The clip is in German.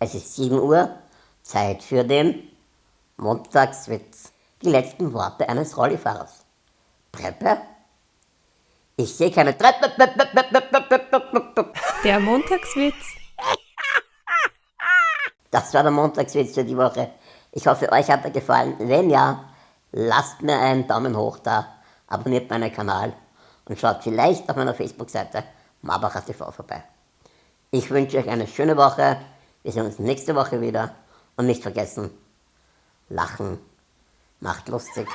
Es ist 7 Uhr, Zeit für den Montagswitz. Die letzten Worte eines Rollifahrers. Treppe? Ich sehe keine Treppe. Der Montagswitz. Das war der Montagswitz für die Woche. Ich hoffe, euch hat er gefallen. Wenn ja, lasst mir einen Daumen hoch da, abonniert meinen Kanal und schaut vielleicht auf meiner Facebook-Seite TV vorbei. Ich wünsche euch eine schöne Woche. Wir sehen uns nächste Woche wieder. Und nicht vergessen, lachen macht lustig.